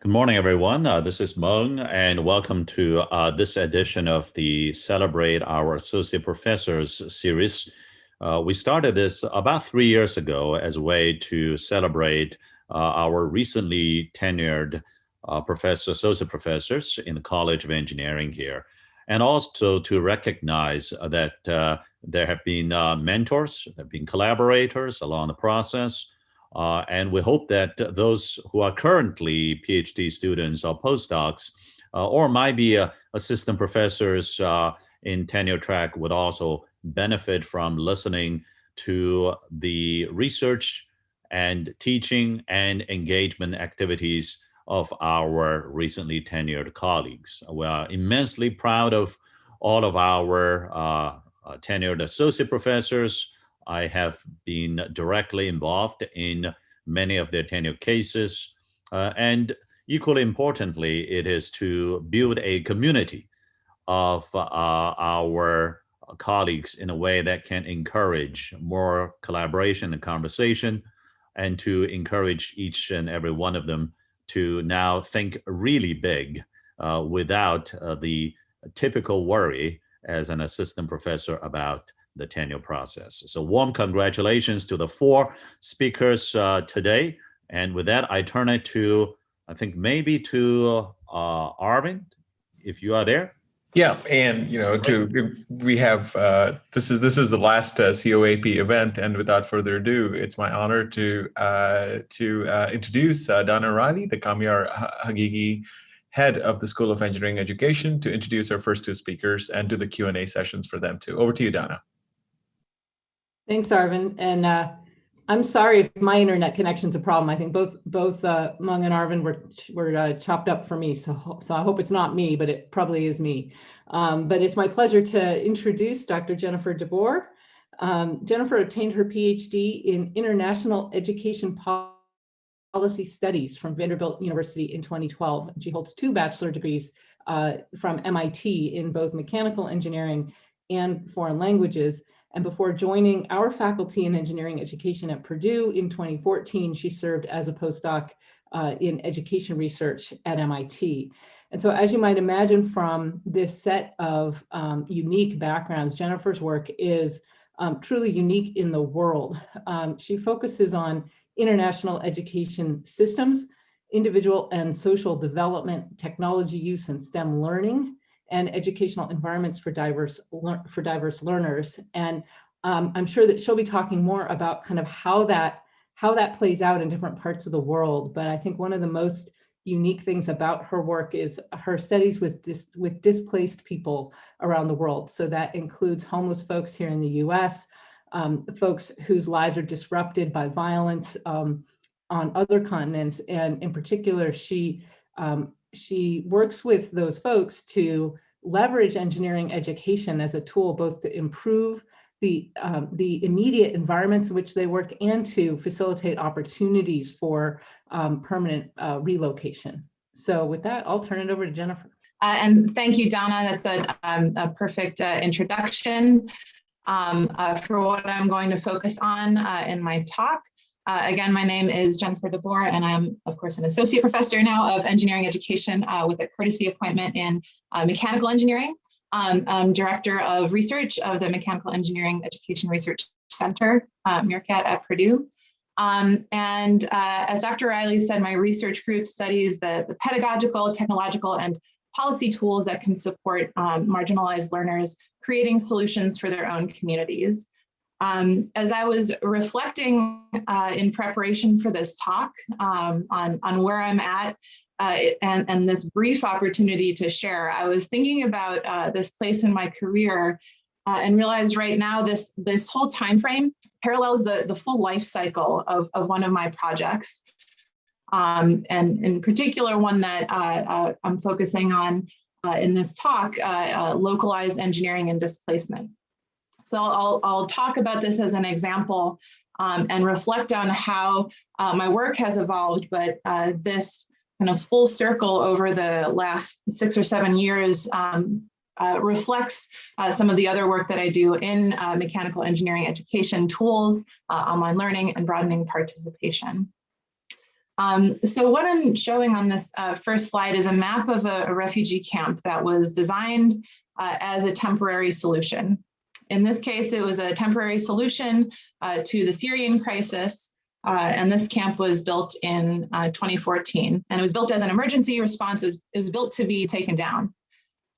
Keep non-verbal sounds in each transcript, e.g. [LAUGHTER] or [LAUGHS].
Good morning, everyone. Uh, this is Mung, and welcome to uh, this edition of the Celebrate Our Associate Professors series. Uh, we started this about three years ago as a way to celebrate uh, our recently tenured uh, professor, associate professors in the College of Engineering here, and also to recognize that uh, there have been mentors, there have been collaborators along the process, uh, and we hope that those who are currently PhD students or postdocs, uh, or might be uh, assistant professors uh, in tenure track would also benefit from listening to the research and teaching and engagement activities of our recently tenured colleagues. We are immensely proud of all of our uh, tenured associate professors, I have been directly involved in many of their tenure cases. Uh, and equally importantly, it is to build a community of uh, our colleagues in a way that can encourage more collaboration and conversation and to encourage each and every one of them to now think really big uh, without uh, the typical worry as an assistant professor about the tenure process. So warm congratulations to the four speakers uh, today. And with that, I turn it to, I think maybe to uh, Arvind, if you are there. Yeah, and you know, to we have uh, this is this is the last uh, COAP event, and without further ado, it's my honor to uh, to uh, introduce uh, Donna Riley, the Kamyar Haghighi head of the School of Engineering Education, to introduce our first two speakers and do the Q and A sessions for them too. Over to you, Donna. Thanks, Arvind. And uh, I'm sorry if my internet connection's a problem. I think both both uh, Mung and Arvind were were uh, chopped up for me, so so I hope it's not me, but it probably is me. Um, but it's my pleasure to introduce Dr. Jennifer DeBoer. Um, Jennifer obtained her PhD in International Education Policy Studies from Vanderbilt University in 2012. She holds two bachelor degrees uh, from MIT in both mechanical engineering and foreign languages. And before joining our faculty in engineering education at Purdue in 2014, she served as a postdoc uh, in education research at MIT. And so as you might imagine from this set of um, unique backgrounds, Jennifer's work is um, truly unique in the world. Um, she focuses on international education systems, individual and social development, technology use and STEM learning, and educational environments for diverse for diverse learners. And um, I'm sure that she'll be talking more about kind of how that how that plays out in different parts of the world. But I think one of the most unique things about her work is her studies with dis with displaced people around the world. So that includes homeless folks here in the US, um, folks whose lives are disrupted by violence um, on other continents. And in particular, she um, she works with those folks to leverage engineering education as a tool both to improve the, um, the immediate environments in which they work and to facilitate opportunities for um, permanent uh, relocation. So with that, I'll turn it over to Jennifer. Uh, and thank you, Donna. That's a, um, a perfect uh, introduction um, uh, for what I'm going to focus on uh, in my talk. Uh, again, my name is Jennifer DeBoer, and I'm, of course, an associate professor now of engineering education uh, with a courtesy appointment in uh, mechanical engineering. Um, I'm director of research of the Mechanical Engineering Education Research Center, uh, MEERCat at Purdue. Um, and uh, as Dr. Riley said, my research group studies the, the pedagogical, technological, and policy tools that can support um, marginalized learners creating solutions for their own communities. Um, as I was reflecting uh, in preparation for this talk um, on, on where I'm at uh, and, and this brief opportunity to share, I was thinking about uh, this place in my career uh, and realized right now this, this whole time frame parallels the, the full life cycle of, of one of my projects. Um, and in particular, one that uh, uh, I'm focusing on in this talk, localized engineering and displacement. So I'll, I'll talk about this as an example um, and reflect on how uh, my work has evolved, but uh, this kind of full circle over the last six or seven years um, uh, reflects uh, some of the other work that I do in uh, mechanical engineering education tools, uh, online learning, and broadening participation. Um, so what I'm showing on this uh, first slide is a map of a, a refugee camp that was designed uh, as a temporary solution. In this case, it was a temporary solution uh, to the Syrian crisis, uh, and this camp was built in uh, 2014, and it was built as an emergency response. It was, it was built to be taken down.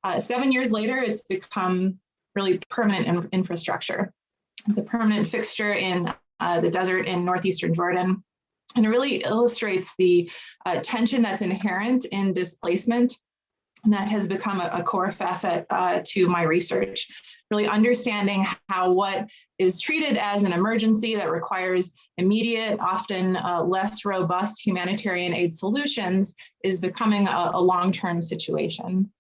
Uh, seven years later, it's become really permanent in infrastructure. It's a permanent fixture in uh, the desert in northeastern Jordan. And it really illustrates the uh, tension that's inherent in displacement and that has become a, a core facet uh, to my research. Really understanding how what is treated as an emergency that requires immediate, often uh, less robust humanitarian aid solutions is becoming a, a long-term situation.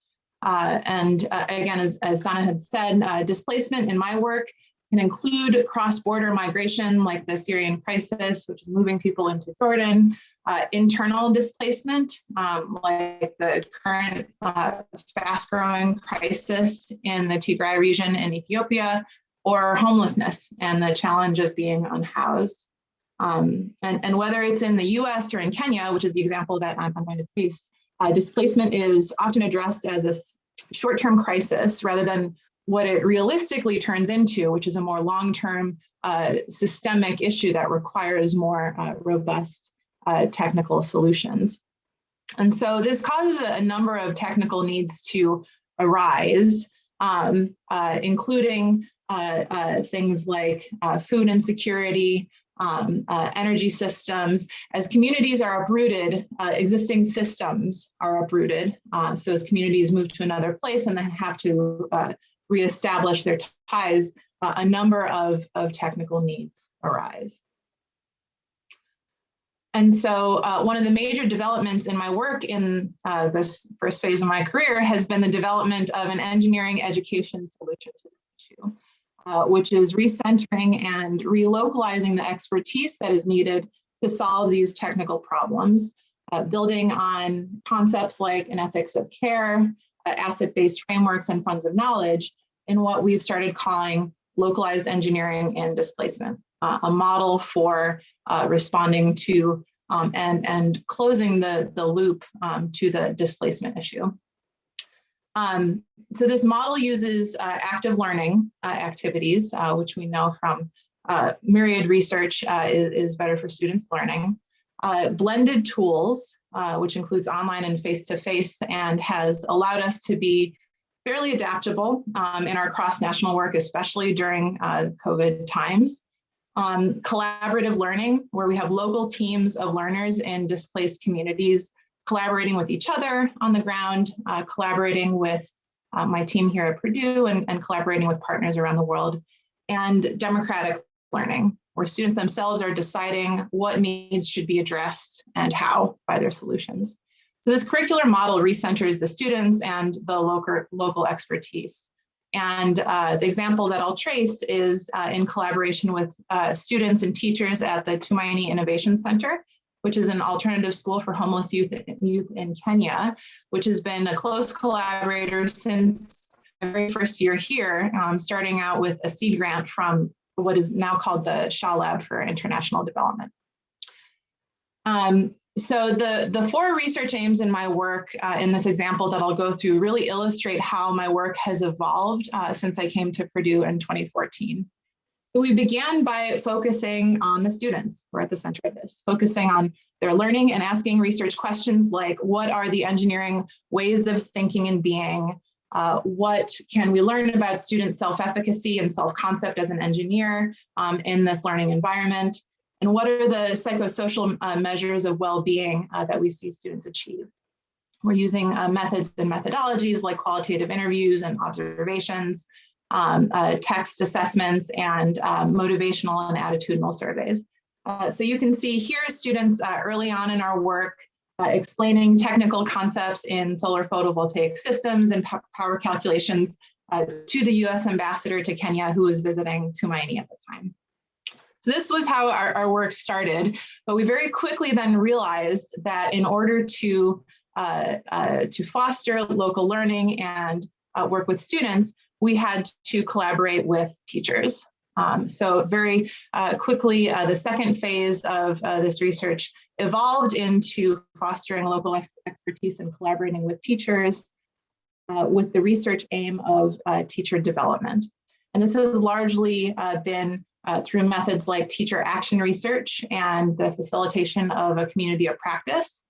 Uh, and uh, again, as, as Donna had said, uh, displacement in my work can include cross-border migration like the Syrian crisis, which is moving people into Jordan, uh, internal displacement, um, like the current uh, fast-growing crisis in the Tigray region in Ethiopia, or homelessness and the challenge of being unhoused. Um, and, and whether it's in the US or in Kenya, which is the example that I'm, I'm going to face, uh, displacement is often addressed as a short-term crisis rather than what it realistically turns into, which is a more long-term uh, systemic issue that requires more uh, robust uh, technical solutions. And so this causes a number of technical needs to arise, um, uh, including uh, uh, things like food insecurity, um, uh, energy systems. As communities are uprooted, uh, existing systems are uprooted. Uh, so as communities move to another place and then have to reestablish their ties, uh, a number of, of technical needs arise. And so uh, one of the major developments in my work in uh, this first phase of my career has been the development of an engineering education solution to this issue, uh, which is recentering and relocalizing the expertise that is needed to solve these technical problems, uh, building on concepts like an ethics of care, uh, asset-based frameworks and funds of knowledge in what we've started calling localized engineering and displacement, uh, a model for uh, responding to um, and, and closing the, the loop um, to the displacement issue. Um, so this model uses uh, active learning uh, activities, uh, which we know from myriad research is, is, better for students learning. blended tools, which includes online and face-to-face -face and has allowed us to be fairly adaptable um, in our cross-national work, especially during uh, COVID times. Um, collaborative learning, where we have local teams of learners in displaced communities collaborating with each other on the ground, uh, collaborating with uh, my team here at Purdue and, and collaborating with partners around the world, and democratic learning, where students themselves are deciding what needs should be addressed and how by their solutions. So this curricular model recenters the students and the local, local expertise. And uh, the example that I'll trace is uh, in collaboration with uh, students and teachers at the Tumaini Innovation Center, which is an alternative school for homeless youth, youth in Kenya, which has been a close collaborator since the very first year here, um, starting out with a seed grant from what is now called the Shah Lab for International Development. Um, so the, the four research aims in my work uh, in this example that I'll go through really illustrate how my work has evolved uh, since I came to Purdue in 2014. So we began by focusing on the students who are at the center of this, focusing on their learning and asking research questions like what are the engineering ways of thinking and being? Uh, what can we learn about student self-efficacy and self-concept as an engineer um, in this learning environment? And what are the psychosocial uh, measures of well-being uh, that we see students achieve? We're using uh, methods and methodologies like qualitative interviews and observations, um, uh, text assessments, and uh, motivational and attitudinal surveys. Uh, so you can see here students early on in our work explaining technical concepts in solar photovoltaic systems and power calculations to the US ambassador to Kenya who was visiting Tumaini at the time. So this was how our, our work started, but we very quickly then realized that in order to, uh, uh, to foster local learning and uh, work with students, we had to collaborate with teachers. Um, so very uh, quickly, uh, the second phase of uh, this research evolved into fostering local expertise and collaborating with teachers with the research aim of teacher development. And this has largely uh, been uh, through methods like teacher action research and the facilitation of a community of practice,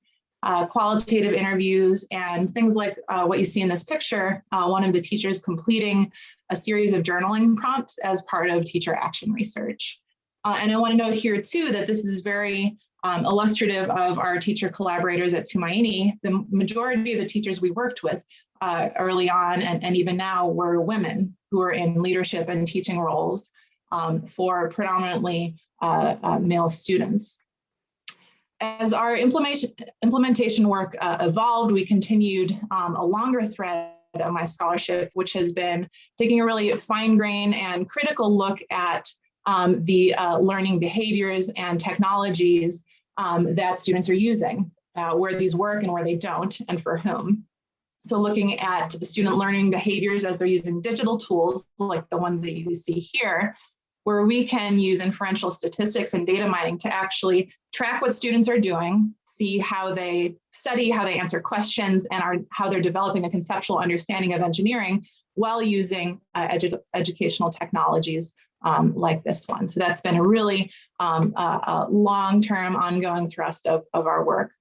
uh, qualitative interviews, and things like uh, what you see in this picture, uh, one of the teachers completing a series of journaling prompts as part of teacher action research. Uh, and I want to note here too that this is very um, illustrative of our teacher collaborators at Tumaini. The majority of the teachers we worked with uh, early on and, and even now were women who are in leadership and teaching roles um, for predominantly uh, uh, male students. As our implementation, implementation work uh, evolved, we continued um, a longer thread of my scholarship, which has been taking a really fine grain and critical look at um, the uh, learning behaviors and technologies um, that students are using, uh, where these work and where they don't, and for whom. So looking at student learning behaviors as they're using digital tools, like the ones that you see here, where we can use inferential statistics and data mining to actually track what students are doing, see how they study, how they answer questions, and are, how they're developing a conceptual understanding of engineering while using uh, edu educational technologies um, like this one. So that's been a really um, long-term ongoing thrust of, of our work.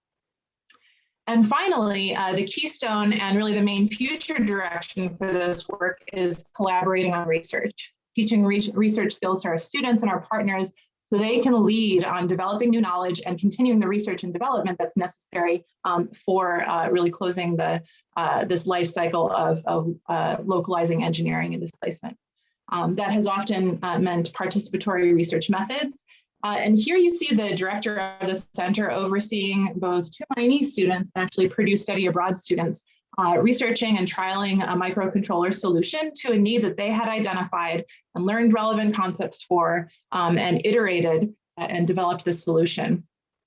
And finally, uh, the keystone and really the main future direction for this work is collaborating on research, teaching re research skills to our students and our partners so they can lead on developing new knowledge and continuing the research and development that's necessary um, for uh, really closing the uh, this life cycle of, of uh, localizing engineering and displacement. Um, that has often uh, meant participatory research methods uh, and here you see the director of the center overseeing both Tumaini students and actually Purdue Study Abroad students uh, researching and trialing a microcontroller solution to a need that they had identified and learned relevant concepts for um, and iterated uh, and developed the solution.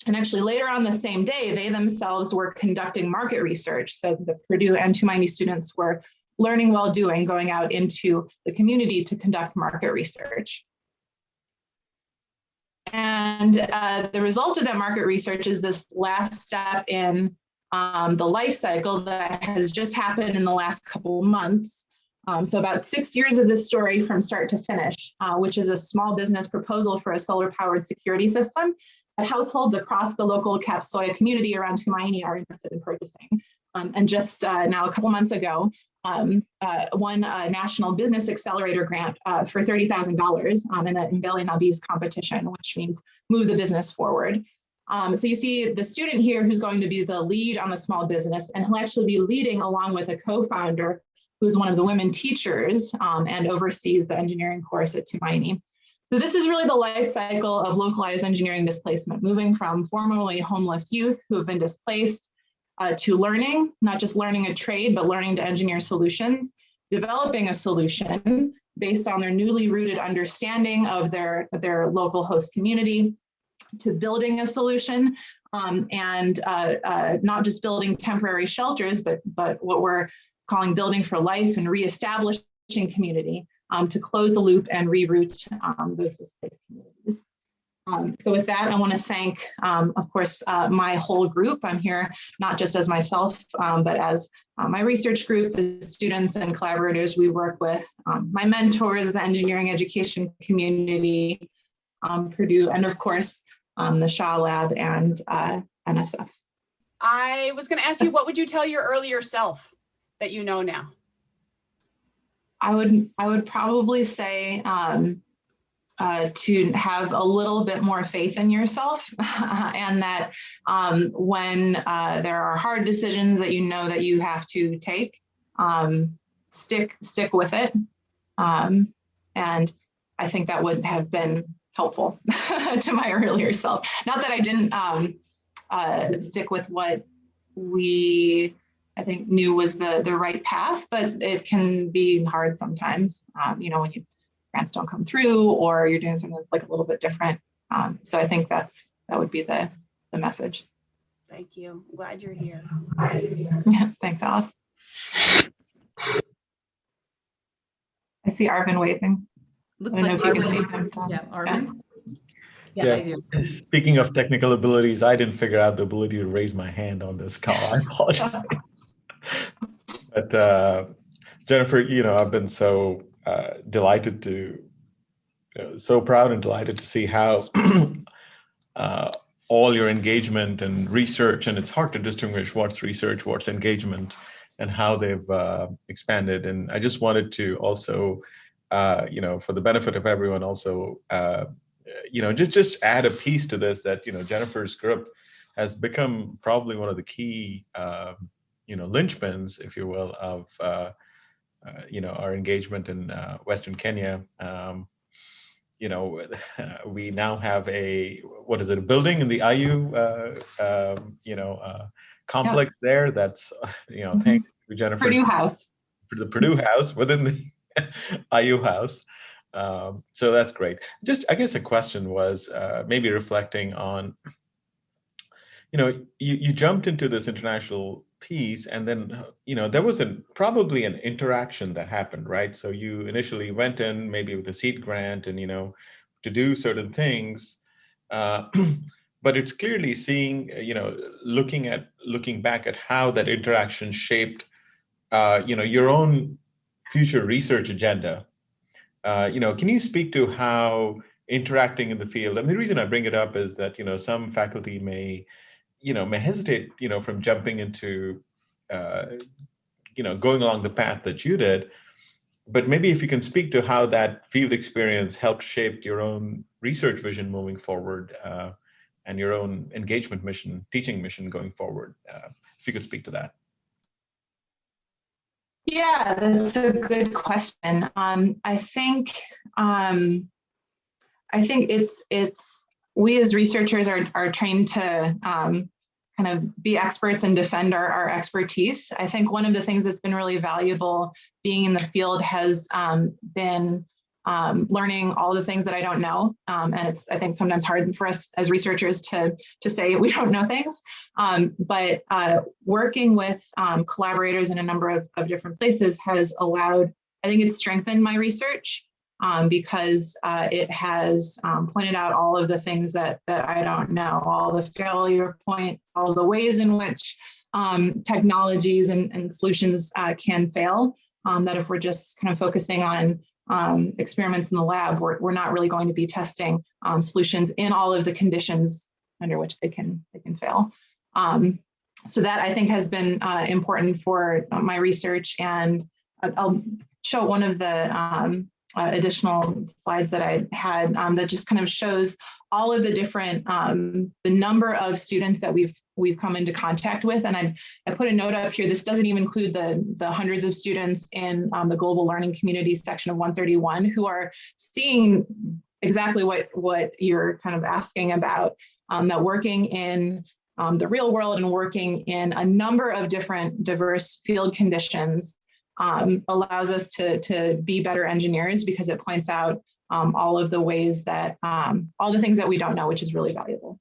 And actually later on the same day, they themselves were conducting market research. So the Purdue and Tumaini students were learning while doing, going out into the community to conduct market research. And uh, the result of that market research is this last step in um, the life cycle that has just happened in the last couple months. Um, so about six years of this story from start to finish, uh, which is a small business proposal for a solar powered security system that households across the local Kapsoya community around Tumaini are interested in purchasing. Um, and just uh, now a couple months ago, um, uh, won a national business accelerator grant uh, for $30,000 um, in the Mbele Na Biz competition, which means move the business forward. Um, so you see the student here who's going to be the lead on the small business and he'll actually be leading along with a co-founder who's one of the women teachers um, and oversees the engineering course at Tumaini. So this is really the life cycle of localized engineering displacement, moving from formerly homeless youth who have been displaced uh, to learning, not just learning a trade, but learning to engineer solutions, developing a solution based on their newly rooted understanding of their, their local host community, to building a solution um, and uh, uh, not just building temporary shelters, but, but what we're calling building for life and reestablishing community um, to close the loop and reroute um, those displaced communities. Um, so with that, I want to thank, um, of course, uh, my whole group. I'm here not just as myself, um, but as uh, my research group, the students and collaborators we work with, um, my mentors, the engineering education community, Purdue, and of course, um, the Shah Lab and uh, NSF. I was going to ask you, what would you tell your earlier self that you know now? I would I would probably say um, uh, to have a little bit more faith in yourself [LAUGHS] and that um, when uh, there are hard decisions that you know that you have to take, um, stick stick with it. Um, and I think that would have been helpful [LAUGHS] to my earlier self. Not that I didn't um, uh, stick with what we I think knew was the the right path, but it can be hard sometimes. Um, you know, when you grants don't come through or you're doing something that's like a little bit different. Um, so I think that's that would be the the message. Thank you. I'm glad you're here. Yeah, [LAUGHS] thanks, Alice. I see Arvind waving. Looks I don't know like if you can see Arvind. them. Yeah, Arvind. Yeah. Yeah, I do. Speaking of technical abilities, I didn't figure out the ability to raise my hand on this call. I apologize. [LAUGHS] but uh, Jennifer, you know, I've been so uh, delighted to, uh, so proud and delighted to see how [CLEARS THROAT] uh, all your engagement and research, and it's hard to distinguish what's research, what's engagement, and how they've uh, expanded. And I just wanted to also, uh, you know, for the benefit of everyone, also uh, you know, just just add a piece to this that you know Jennifer's group has become probably one of the key, uh, you know, linchpins, if you will, of uh, uh, you know our engagement in uh, Western Kenya. Um, you know, [LAUGHS] we now have a what is it, a building in the IU, uh, um, you know, uh, complex there. That's [LAUGHS] you know, Mhm. thanks to Jennifer Purdue House. for the Purdue House within the [LAUGHS] IU House. Um, so that's great. Just, I guess, a question was uh, maybe reflecting on, you know, you, you jumped into this international piece, and then, you know, there was a probably an interaction that happened, right? So you initially went in maybe with a seed grant, and you know, to do certain things. Uh, [CLEARS THROAT] but it's clearly seeing, you know, looking at looking back at how that interaction shaped, uh, you know, your own future research agenda uh, you know, can you speak to how interacting in the field? And the reason I bring it up is that you know some faculty may, you know, may hesitate, you know, from jumping into, uh, you know, going along the path that you did. But maybe if you can speak to how that field experience helped shape your own research vision moving forward, uh, and your own engagement mission, teaching mission going forward. Uh, if you could speak to that. Yeah, that's a good question. Um, I think um, I think it's it's we as researchers are are trained to um, kind of be experts and defend our, our expertise. I think one of the things that's been really valuable being in the field has um, been um, learning all the things that I don't know. Um, and it's, I think sometimes hard for us as researchers to, to say [LAUGHS] we don't know things. Um, but uh, working with um, collaborators in a number of, of different places has allowed, I think it's strengthened my research um, because uh, it has um, pointed out all of the things that, that I don't know, all the failure points, all the ways in which technologies and, and solutions uh, can fail. That if we're just kind of focusing on um, experiments in the lab, we're, we're not really going to be testing um, solutions in all of the conditions under which they can they can fail. Um, so that I think has been uh, important for my research, and I'll show one of the um, uh, additional slides that I had um, that just kind of shows all of the different um, the number of students that we've we've come into contact with. And I, I put a note up here this doesn't even include the the hundreds of students in um, the global learning community section of 131 who are seeing exactly what what you're kind of asking about um, that working in um, the real world and working in a number of different diverse field conditions um, allows us to, to be better engineers because it points out all of the ways that, um, all the things that we don't know, which is really valuable.